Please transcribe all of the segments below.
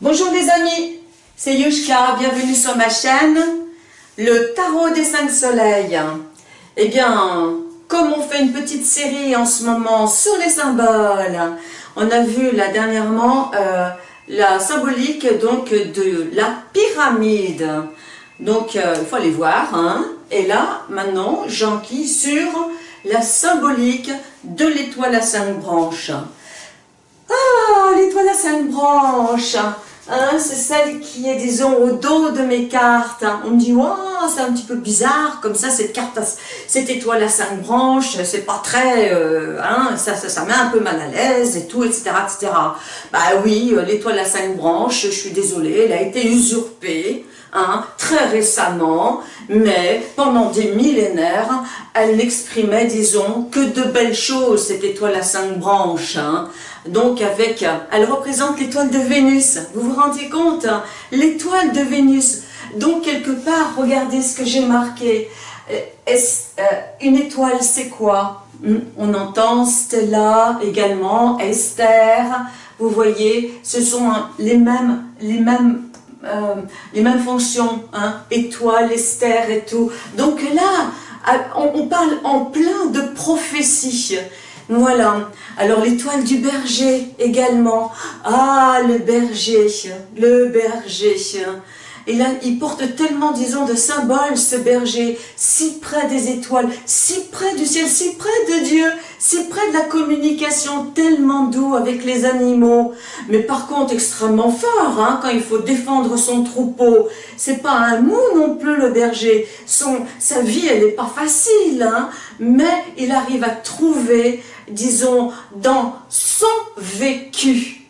Bonjour les amis, c'est Yushka, bienvenue sur ma chaîne, le tarot des cinq soleils. Eh bien, comme on fait une petite série en ce moment sur les symboles, on a vu là dernièrement euh, la symbolique donc de la pyramide. Donc, euh, il faut aller voir. Hein. Et là, maintenant, j'enquille sur la symbolique de l'étoile à cinq branches. Ah, l'étoile à cinq branches Hein, c'est celle qui est, disons, au dos de mes cartes. On me dit, oh, c'est un petit peu bizarre, comme ça, cette carte, cette étoile à cinq branches, c'est pas très, euh, hein, ça, ça, ça, met un peu mal à l'aise et tout, etc., etc. Bah oui, euh, l'étoile à cinq branches, je suis désolée, elle a été usurpée, hein, très récemment, mais pendant des millénaires, elle n'exprimait, disons, que de belles choses, cette étoile à cinq branches. Hein. Donc avec, elle représente l'étoile de Vénus. Vous vous rendez compte hein? L'étoile de Vénus. Donc quelque part, regardez ce que j'ai marqué. Euh, euh, une étoile, c'est quoi? Hmm, On entend Stella également, Esther. Vous voyez, ce sont les mêmes, les mêmes, euh, les mêmes fonctions. Hein? Étoile, Esther et tout. Donc là, on parle en plein de prophétie. Voilà. Alors l'étoile du berger également. Ah, le berger, le berger. Et là, il porte tellement, disons, de symboles, ce berger, si près des étoiles, si près du ciel, si près de Dieu, si près de la communication, tellement doux avec les animaux. Mais par contre, extrêmement fort, hein, quand il faut défendre son troupeau. C'est pas un mou non plus, le berger. Son, sa vie, elle n'est pas facile, hein, mais il arrive à trouver disons, dans son vécu,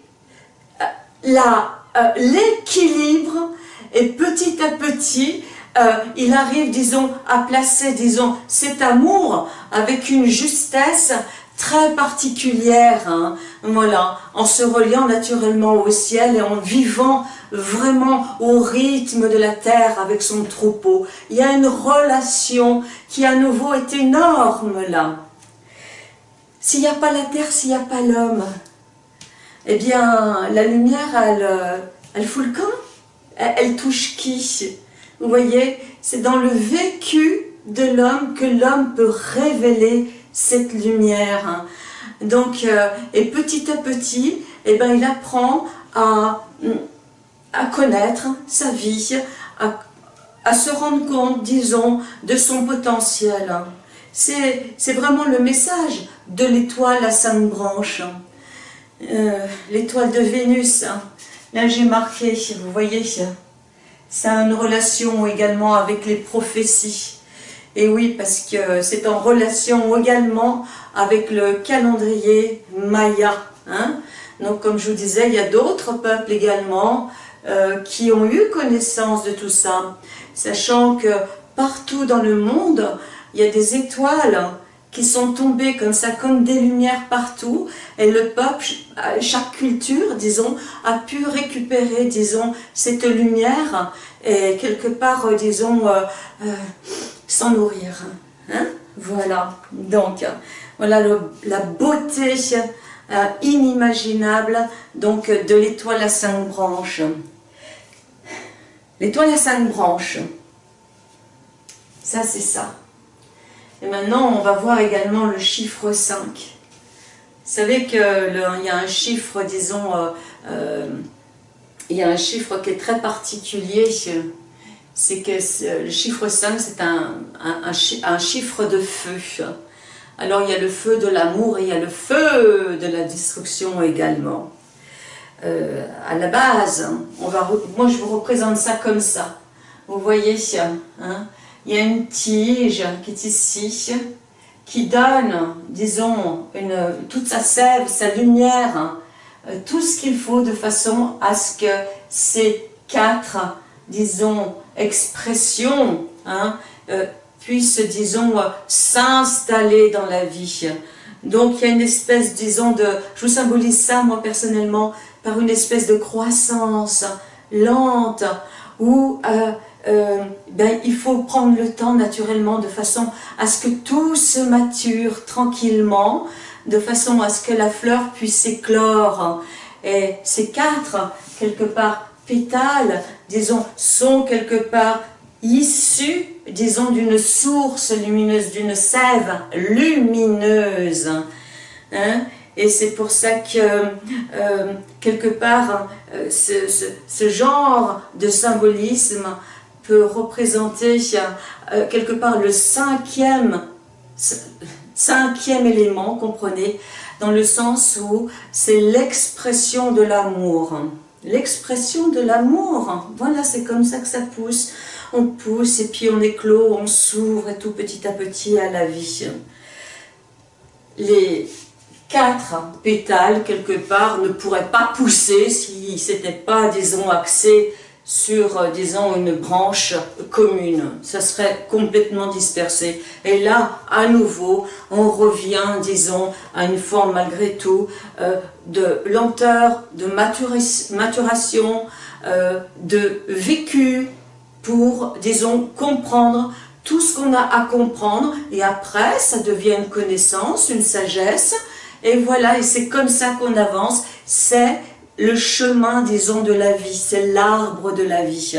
euh, euh, l'équilibre et petit à petit, euh, il arrive, disons, à placer, disons, cet amour avec une justesse très particulière, hein. voilà, en se reliant naturellement au ciel et en vivant vraiment au rythme de la terre avec son troupeau. Il y a une relation qui à nouveau est énorme là. S'il n'y a pas la terre, s'il n'y a pas l'homme, eh bien, la lumière, elle, euh, elle fout le camp. Elle, touche qui? Vous voyez, c'est dans le vécu de l'homme que l'homme peut révéler cette lumière. Donc, euh, et petit à petit, eh ben, il apprend à, connaître sa vie, à, se rendre compte, disons, de son potentiel. C'est vraiment le message de l'étoile à cinq branches. Euh, l'étoile de Vénus, hein. Là j'ai marqué, vous voyez, ça a une relation également avec les prophéties. Et oui, parce que c'est en relation également avec le calendrier Maya. Hein. Donc comme je vous disais, il y a d'autres peuples également euh, qui ont eu connaissance de tout ça, sachant que partout dans le monde, il y a des étoiles qui sont tombées comme ça, comme des lumières partout, et le peuple, chaque culture, disons, a pu récupérer, disons, cette lumière, et quelque part, euh, disons, euh, euh, s'en nourrir. Hein. Voilà, donc, voilà la beauté inimaginable donc de l'étoile à cinq branches. L'étoile à cinq branches, ça c'est ça. Et maintenant, on va voir également le chiffre 5. Vous savez qu'il y a un chiffre, disons, euh, euh, il y a un chiffre qui est très particulier, c'est que le chiffre 5, c'est un, un, chiffre de feu. Alors il y a le feu de l'amour et il y a le feu de la destruction également. Euh, à la base, moi je vous représente ça comme ça. Vous voyez, hein, il y a une tige qui est ici, qui donne, disons, toute sa sève, sa lumière, euh, tout ce qu'il faut de façon à ce que ces quatre, disons, expressions hein, euh, puissent, disons, s'installer dans la vie. Donc il y a une espèce, disons, de... Je vous symbolise ça, moi, personnellement, par une espèce de croissance lente, où euh, euh, ben, il faut prendre le temps naturellement de façon à ce que tout se mature tranquillement, de façon à ce que la fleur puisse éclore. Et ces quatre, quelque part, pétales, disons, sont quelque part issus, disons, d'une source lumineuse, d'une sève lumineuse. Hein. Et c'est pour ça que, euh, quelque part, euh, ce, genre de symbolisme représenter euh, quelque part le cinquième, cinquième élément, comprenez, dans le sens où c'est l'expression de l'amour. L'expression de l'amour, voilà, c'est comme ça que ça pousse. On pousse et puis on éclot, on s'ouvre et tout petit à petit à la vie. Les quatre pétales, quelque part, ne pourraient pas pousser si c'était pas, disons, axé sur, euh, disons, une branche commune. Ça serait complètement dispersé. Et là, à nouveau, on revient, disons, à une forme malgré tout euh, de lenteur, de maturation, euh, de vécu pour, disons, comprendre tout ce qu'on a à comprendre. Et après, ça devient une connaissance, une sagesse. Et voilà, et c'est comme ça qu'on avance. C'est le chemin, disons, de la vie, c'est l'arbre de la vie.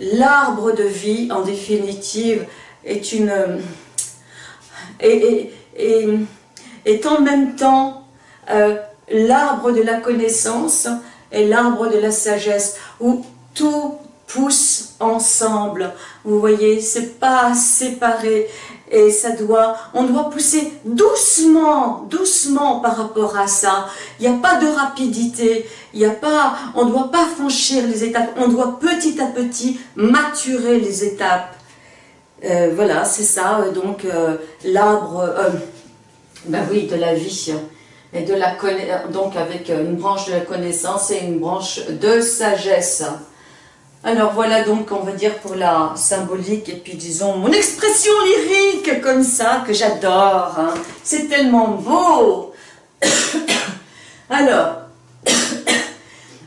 L'arbre de vie, en définitive, est une... est, en même temps euh, l'arbre de la connaissance et l'arbre de la sagesse, où tout pousse ensemble. Vous voyez, c'est pas séparé et ça doit, on doit pousser doucement, doucement par rapport à ça. Il n'y a pas de rapidité, il n'y a pas, on ne doit pas franchir les étapes, on doit petit à petit maturer les étapes. Euh, voilà, c'est ça, donc euh, l'arbre, euh, ben oui, de la vie, et de la donc avec une branche de la connaissance et une branche de sagesse. Alors voilà donc, on va dire pour la symbolique et puis disons mon expression lyrique comme ça que j'adore. Hein. C'est tellement beau. Alors,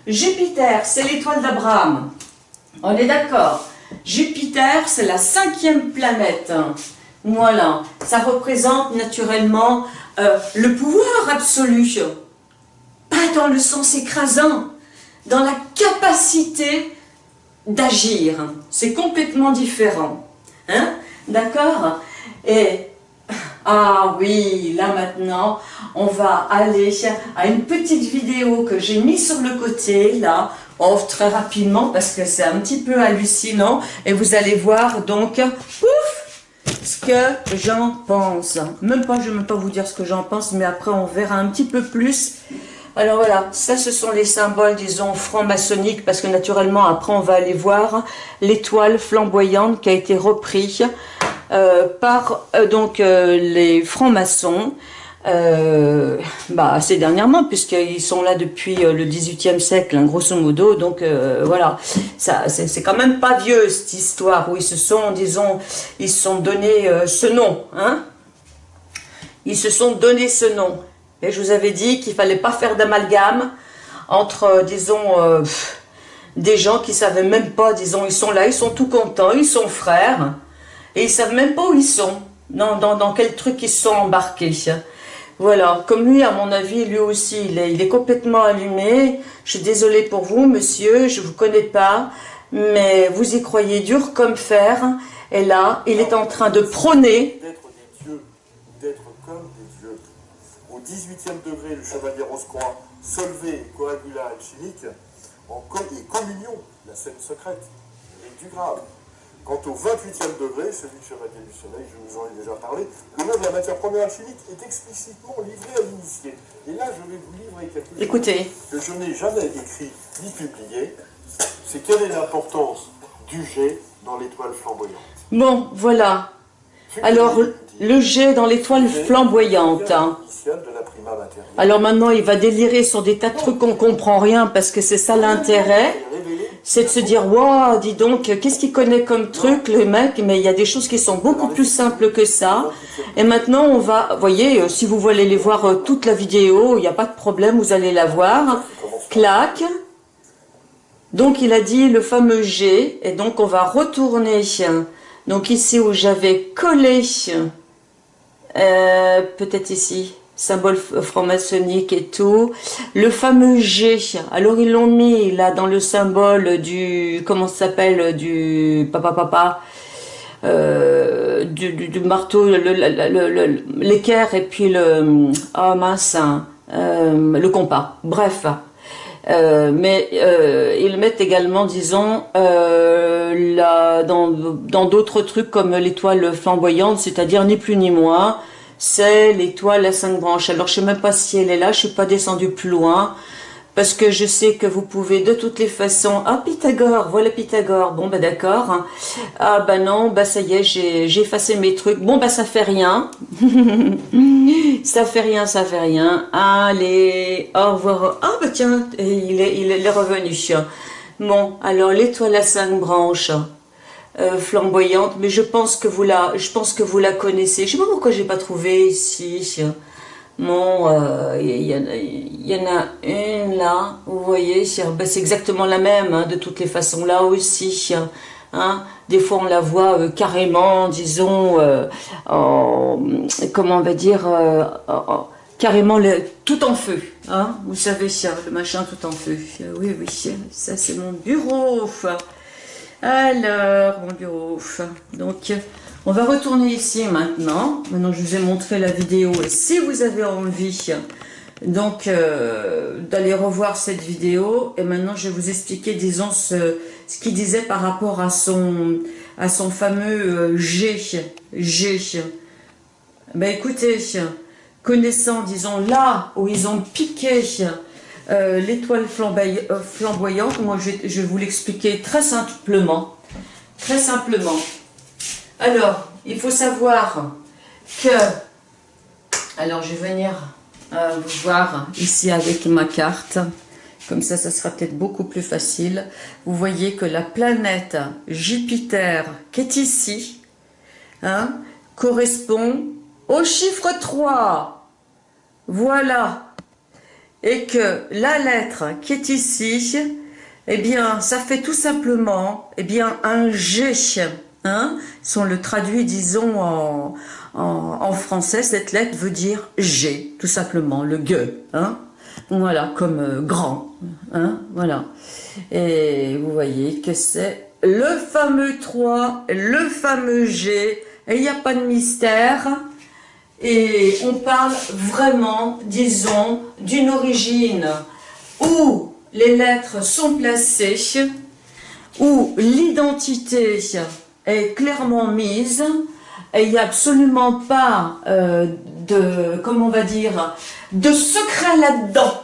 Jupiter, c'est l'étoile d'Abraham. On est d'accord. Jupiter, c'est la cinquième planète. Voilà, ça représente naturellement euh, le pouvoir absolu. Pas dans le sens écrasant, dans la capacité d'agir. C'est complètement différent. Hein D'accord? Et, ah oui, là maintenant, on va aller à une petite vidéo que j'ai mis sur le côté, là, oh, très rapidement, parce que c'est un petit peu hallucinant. Et vous allez voir, donc, ouf, ce que j'en pense. Même pas, je ne vais même pas vous dire ce que j'en pense, mais après, on verra un petit peu plus alors voilà, ça ce sont les symboles, disons, franc-maçonniques, parce que naturellement, après on va aller voir l'étoile flamboyante qui a été reprise euh, par euh, donc euh, les francs-maçons, bah, assez dernièrement, puisqu'ils sont là depuis le 18e siècle, hein, grosso modo, donc voilà, ça c'est quand même pas vieux cette histoire, où ils se sont, disons, ils se sont donné ce nom, hein ils se sont donné ce nom. Et je vous avais dit qu'il fallait pas faire d'amalgame entre, euh, disons, euh, des gens qui savaient même pas, disons, ils sont là, ils sont tout contents, ils sont frères, et ils savent même pas où ils sont, dans, dans, quel truc ils sont embarqués. Voilà, comme lui, à mon avis, lui aussi, il est, complètement allumé. Je suis désolée pour vous, monsieur, je vous connais pas, mais vous y croyez dur comme fer. Et là, il est en train de prôner 18e degré, le chevalier Rose-Croix, solvé, coagula alchimique, en et communion, la scène secrète, et du grave. Quant au 28e degré, celui du chevalier du soleil, je vous en ai déjà parlé, le nom de la matière première alchimique est explicitement livré à l'initié. Et là, je vais vous livrer quelque chose Écoutez. que je n'ai jamais écrit ni publié. C'est quelle est l'importance du jet dans l'étoile flamboyante? Bon, voilà. Alors, le jet dans l'étoile flamboyante. Hein. Alors maintenant, il va délirer sur des tas de trucs qu'on comprend rien parce que c'est ça l'intérêt. C'est de se dire, waouh, dis donc, qu'est-ce qu'il connaît comme truc, le mec? Mais il y a des choses qui sont beaucoup plus simples que ça. Et maintenant, on va, voyez, euh, si vous voulez les voir euh, toute la vidéo, il n'y a pas de problème, vous allez la voir. Clac. Donc, il a dit le fameux G. Et donc, on va retourner. Donc, ici où j'avais collé, euh, peut-être ici, symbole franc-maçonnique et tout. Le fameux G, alors ils l'ont mis là dans le symbole du, comment ça s'appelle, du papa papa, euh, du, marteau, l'équerre et puis le, oh mince, hein, euh, le compas. Bref, euh, mais euh, ils mettent également, disons, euh, dans d'autres trucs comme l'étoile flamboyante, c'est-à-dire ni plus ni moins, c'est l'étoile à cinq branches. Alors je sais même pas si elle est là, je suis pas descendue plus loin parce que je sais que vous pouvez de toutes les façons... Ah, Pythagore, voilà Pythagore, bon, bah d'accord. Ah, bah non, bah ça y est, j'ai effacé mes trucs. Bon, bah ça fait rien. ça fait rien, ça fait rien. Allez, au revoir. Ah, bah tiens, il est, il est revenu. Bon, alors l'étoile à cinq branches, euh, flamboyante, mais je pense que vous la, je pense que vous la connaissez. Je sais pas pourquoi j'ai pas trouvé ici. Bon, il euh, y, en a une là, vous voyez, ben, c'est exactement la même, hein, de toutes les façons, là aussi. Hein, des fois, on la voit euh, carrément, disons, euh, comment on va dire, carrément tout en feu. Hein, vous savez, le machin tout en feu. Oui, oui, ça c'est mon bureau. Alors, mon bureau. Donc, on va retourner ici maintenant. Maintenant, je vous ai montré la vidéo. Et si vous avez envie donc euh, d'aller revoir cette vidéo, et maintenant, je vais vous expliquer, disons, ce, qu'il disait par rapport à son, à son fameux euh, G. G. Ben écoutez, connaissant, disons, là où ils ont piqué euh, l'étoile flamboyante, moi je je vais vous l'expliquer très simplement. Très simplement. Alors, il faut savoir que... Alors, je vais venir euh, vous voir ici avec ma carte. Comme ça, ça sera peut-être beaucoup plus facile. Vous voyez que la planète Jupiter, qui est ici, hein, correspond au chiffre 3. Voilà. Et que la lettre qui est ici, eh bien, ça fait tout simplement eh bien, un G. Hein, si on le traduit, disons, en, français, cette lettre veut dire G, tout simplement, le G, hein, voilà, comme euh, grand, hein, voilà. Et vous voyez que c'est le fameux 3, le fameux G, il n'y a pas de mystère, et on parle vraiment, disons, d'une origine où les lettres sont placées, où l'identité est clairement mise et il n'y a absolument pas euh, de, comment on va dire, de secret là-dedans.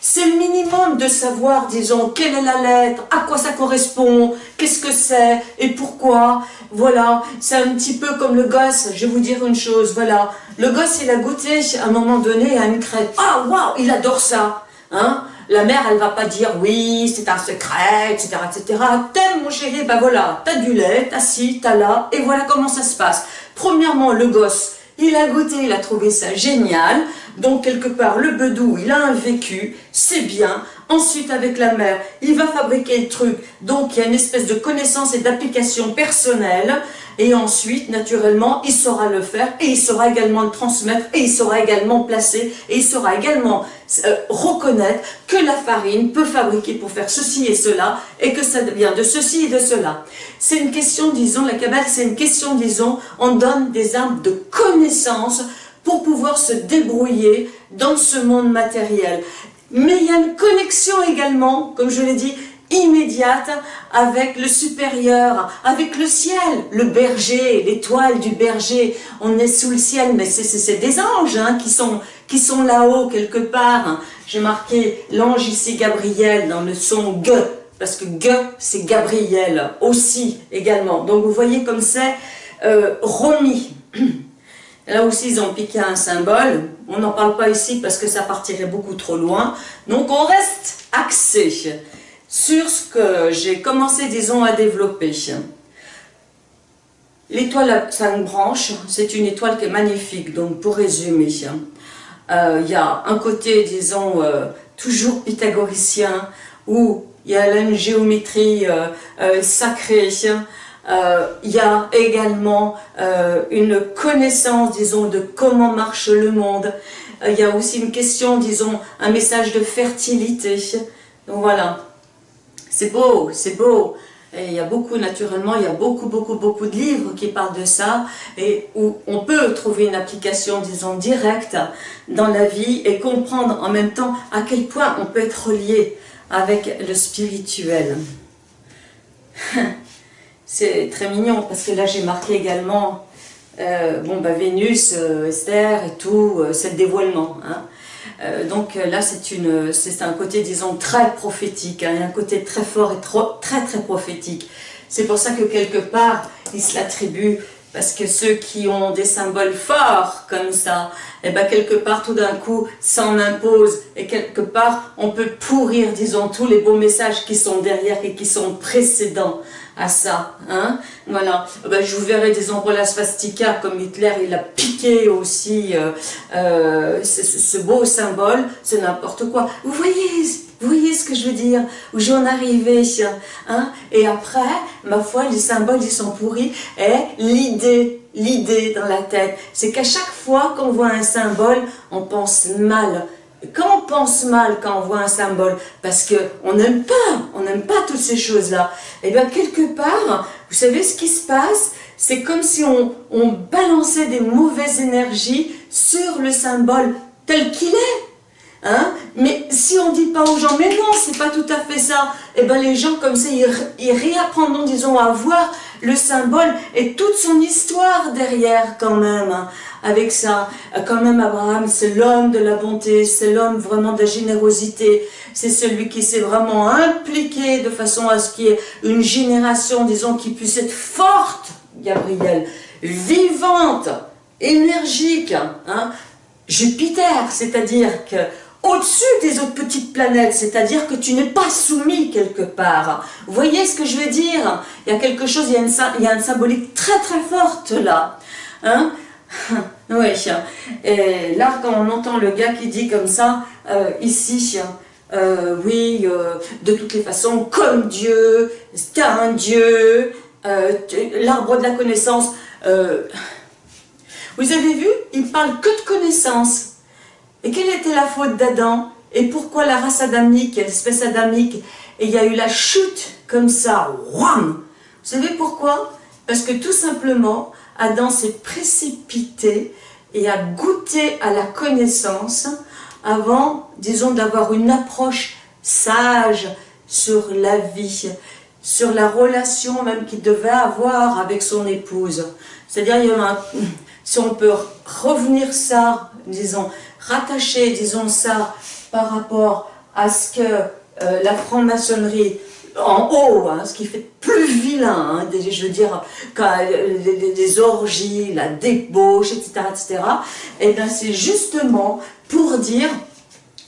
C'est le minimum de savoir, disons, quelle est la lettre, à quoi ça correspond, qu'est-ce que c'est et pourquoi. Voilà, c'est un petit peu comme le gosse, je vais vous dire une chose, voilà. Le gosse, il a goûté à un moment donné à une crête. Ah, waouh, il adore ça. Hein la mère, elle va pas dire oui, c'est un secret, etc., etc. T'aimes mon chéri, ben voilà, t'as du lait, t'as ci, t'as là, et voilà comment ça se passe. Premièrement, le gosse, il a goûté, il a trouvé ça génial, donc quelque part, le bedou, il a un vécu, c'est bien. Ensuite, avec la mère, il va fabriquer le truc, donc il y a une espèce de connaissance et d'application personnelle. Et ensuite, naturellement, il saura le faire et il saura également le transmettre et il saura également placer et il saura également euh, reconnaître que la farine peut fabriquer pour faire ceci et cela et que ça vient de ceci et de cela. C'est une question, disons, la cabale, c'est une question, disons, on donne des armes de connaissance pour pouvoir se débrouiller dans ce monde matériel. Mais il y a une connexion également, comme je l'ai dit, immédiate avec le supérieur, avec le ciel, le berger, l'étoile du berger. On est sous le ciel, mais c'est des anges hein, qui sont, qui sont là-haut quelque part. J'ai marqué l'ange ici Gabriel dans le son G, parce que G c'est Gabriel aussi également. Donc vous voyez comme c'est euh. Là aussi, ils ont piqué un symbole. On n'en parle pas ici parce que ça partirait beaucoup trop loin. Donc, on reste axé sur ce que j'ai commencé, disons, à développer. L'étoile à cinq branches, c'est une étoile qui est magnifique, donc pour résumer. Euh, il y a un côté, disons, euh, toujours pythagoricien, où il y a une géométrie euh, sacrée, il y a également une connaissance, disons, de comment marche le monde. il y a aussi une question, disons, un message de fertilité. Donc voilà, c'est beau, c'est beau. Il y a beaucoup, naturellement, il y a beaucoup, beaucoup, beaucoup de livres qui parlent de ça et où on peut trouver une application, disons, directe dans la vie et comprendre en même temps à quel point on peut être relié avec le spirituel. C'est très mignon parce que là j'ai marqué également euh, bah, Vénus, euh, Esther et tout, euh, c'est le dévoilement. Hein. Donc là, c'est un côté, disons, très prophétique, hein, un côté très fort et très très prophétique. C'est pour ça que quelque part, il se l'attribue, parce que ceux qui ont des symboles forts comme ça, et eh ben quelque part, tout d'un coup, s'en impose, et quelque part, on peut pourrir, disons, tous les beaux messages qui sont derrière et qui sont précédents à ça. Hein voilà. Ben, je vous verrai des la swastika comme Hitler, il a piqué aussi euh, euh, ce, beau symbole, c'est n'importe quoi. Vous voyez, vous voyez ce que je veux dire? Où j'en arrivais, hein Et après, ma foi, les symboles, ils sont pourris. Et l'idée, l'idée dans la tête, c'est qu'à chaque fois qu'on voit un symbole, on pense mal quand on pense mal quand on voit un symbole, parce qu'on n'aime pas, on n'aime pas toutes ces choses-là, et eh bien quelque part, vous savez ce qui se passe? C'est comme si on, on, balançait des mauvaises énergies sur le symbole tel qu'il est. Hein? Mais si on ne dit pas aux gens, mais non, c'est pas tout à fait ça, et eh bien les gens comme ça, ils, ils réapprendront, disons, à voir le symbole et toute son histoire derrière quand même. Hein avec ça. Quand même, Abraham, c'est l'homme de la bonté, c'est l'homme vraiment de la générosité, c'est celui qui s'est vraiment impliqué de façon à ce qu'il y ait une génération, disons, qui puisse être forte, Gabriel, vivante, énergique, hein. Jupiter, c'est-à-dire que au-dessus des autres petites planètes, c'est-à-dire que tu n'es pas soumis quelque part. Vous voyez ce que je veux dire? Il y a quelque chose, il y a une, il y a symbolique très très forte là. Hein? Oui, et là quand on entend le gars qui dit comme ça, euh, ici, euh, oui, euh, de toutes les façons, comme Dieu, c'est un Dieu, l'arbre de la connaissance, vous avez vu, il parle que de connaissance. Et quelle était la faute d'Adam Et pourquoi la race adamique, l'espèce adamique, et il y a eu la chute comme ça, Vous savez pourquoi? Parce que tout simplement, Adam s'est précipité et a goûté à la connaissance avant, disons, d'avoir une approche sage sur la vie, sur la relation même qu'il devait avoir avec son épouse. C'est-à-dire, si on peut revenir ça, disons, rattacher, disons ça, par rapport à ce que euh, la franc-maçonnerie en haut, hein, ce qui fait plus vilain, hein, je veux dire, les, orgies, la débauche, etc., etc., et bien c'est justement pour dire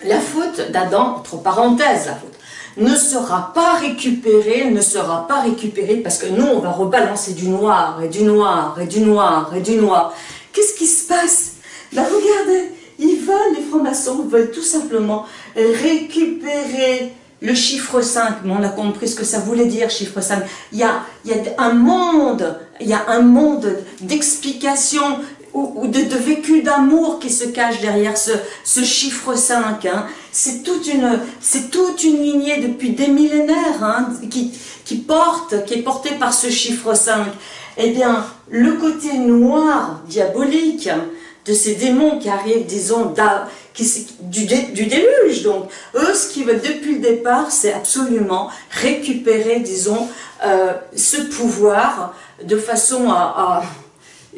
la faute d'Adam, entre parenthèses, la faute, ne sera pas récupérée, ne sera pas récupérée, parce que nous, on va rebalancer du noir, et du noir, et du noir, et du noir. Qu'est-ce qui se passe? Ben regardez, ils veulent, les francs-maçons veulent tout simplement récupérer le chiffre 5, on a compris ce que ça voulait dire, chiffre 5. Il y a, il y a un monde, il y a un monde d'explications ou, de, vécu d'amour qui se cache derrière ce, ce chiffre 5. Hein. C'est toute, une, toute une lignée depuis des millénaires hein, qui, qui, porte, qui est portée par ce chiffre 5. Eh bien, le côté noir, diabolique, de ces démons qui arrivent, disons, du, déluge. Donc, eux, ce qu'ils veulent depuis le départ, c'est absolument récupérer, disons, euh, ce pouvoir de façon à,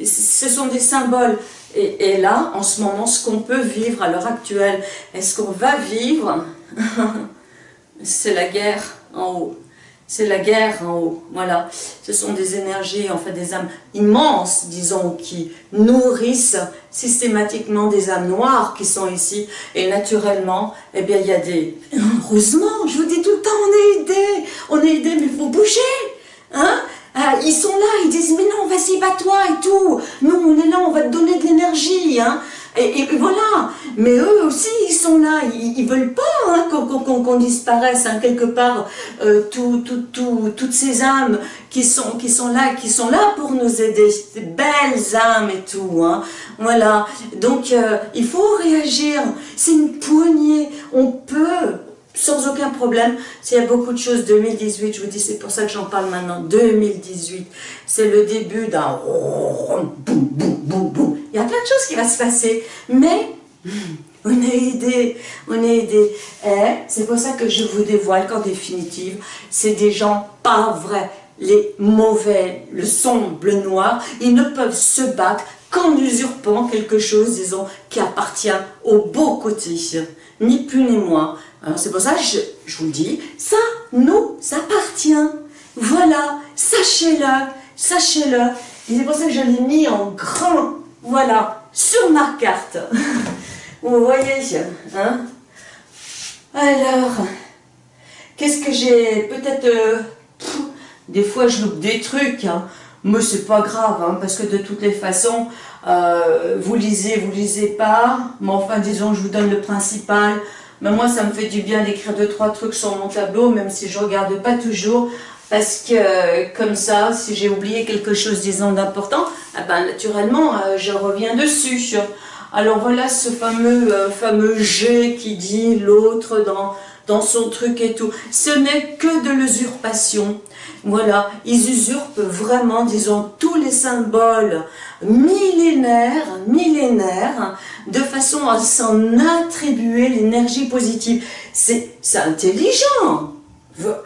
Ce sont des symboles. Et, là, en ce moment, ce qu'on peut vivre à l'heure actuelle, est-ce qu'on va vivre? C'est la guerre en haut c'est la guerre en haut, voilà. Ce sont des énergies, en fait des âmes immenses, disons, qui nourrissent systématiquement des âmes noires qui sont ici. Et naturellement, eh bien, il y a des... Heureusement, je vous dis tout le temps, on est aidés, on est aidés, mais il faut bouger, hein ah, ils sont là, ils disent, mais non, vas-y, bats-toi et tout. Nous, on est là, on va te donner de l'énergie, hein. Et, voilà. Mais eux aussi, ils sont là, ils, veulent pas hein, qu'on disparaisse hein, quelque part. Euh, toutes ces âmes qui sont, qui sont là, qui sont là pour nous aider, ces belles âmes et tout. Hein. Voilà. Donc euh, il faut réagir. C'est une poignée. On peut sans aucun problème. S'il y a beaucoup de choses, 2018, je vous dis, c'est pour ça que j'en parle maintenant, 2018, c'est le début d'un. Il y a plein de choses qui vont se passer, mais on est aidé, on est aidé. Et c'est pour ça que je vous dévoile qu'en définitive, c'est des gens pas vrais, les mauvais, le sombre, le noir, ils ne peuvent se battre qu'en usurpant quelque chose, disons, qui appartient au beau côté, ni plus ni moins. C'est pour ça que je, vous dis, ça nous appartient. Voilà, sachez-le, sachez-le. Et c'est pour ça que je l'ai mis en grand, voilà, sur ma carte. Vous voyez, hein Alors, qu'est-ce que j'ai Peut-être, euh, des fois je loupe des trucs, hein, mais c'est pas grave, hein, parce que de toutes les façons, euh, vous lisez, vous lisez pas, mais enfin disons, je vous donne le principal, mais moi ça me fait du bien d'écrire deux, trois trucs sur mon tableau, même si je regarde pas toujours, parce que comme ça, si j'ai oublié quelque chose disons d'important, eh ben, naturellement euh, je reviens dessus. Alors voilà ce fameux, euh, fameux G qui dit l'autre dans, dans son truc et tout. Ce n'est que de l'usurpation. Voilà, ils usurpent vraiment, disons, tous les symboles millénaires, millénaires, de façon à s'en attribuer l'énergie positive. C'est intelligent.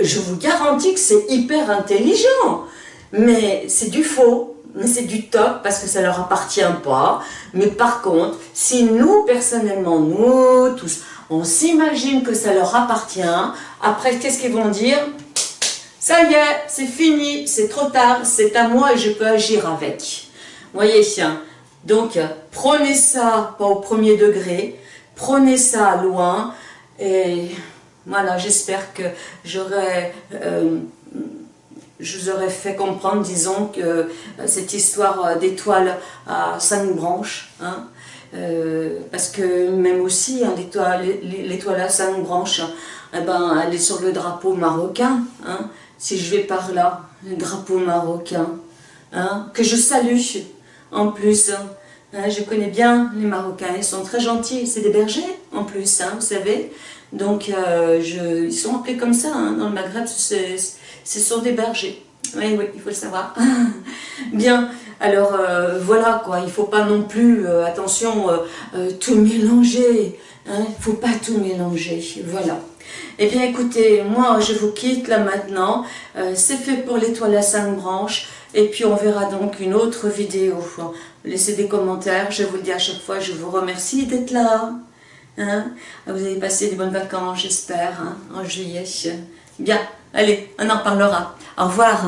Je vous garantis que c'est hyper intelligent. Mais c'est du faux mais c'est du top parce que ça leur appartient pas. Mais par contre, si nous, personnellement, nous tous, on s'imagine que ça leur appartient, après, qu'est-ce qu'ils vont dire? Ça y est, c'est fini, c'est trop tard, c'est à moi et je peux agir avec. Voyez, donc prenez ça, pas au premier degré, prenez ça loin, et voilà, j'espère que j'aurai... Euh, je vous aurais fait comprendre, disons, que euh, cette histoire euh, d'étoile à cinq branches, hein, euh, parce que même aussi, hein, l'étoile à cinq branches, eh ben, elle est sur le drapeau marocain. Hein, si je vais par là, le drapeau marocain, hein, que je salue en plus. Je connais bien les Marocains, ils sont très gentils, c'est des bergers en plus, vous savez. Donc, je, ils sont appelés comme ça, dans le Maghreb, c'est ce sont des bergers. Oui, oui, il faut le savoir. Bien, alors euh, voilà quoi, il ne faut pas non plus, euh, attention, euh, tout mélanger. Hein, il ne faut pas tout mélanger, voilà. Eh bien écoutez, moi je vous quitte là maintenant. C'est fait pour l'étoile à cinq branches. Et puis on verra donc une autre vidéo. Laissez des commentaires, je vous le dis à chaque fois, je vous remercie d'être là. Hein. Vous avez passé des bonnes vacances, j'espère, hein, en juillet. Bien, allez, on en parlera. Au revoir.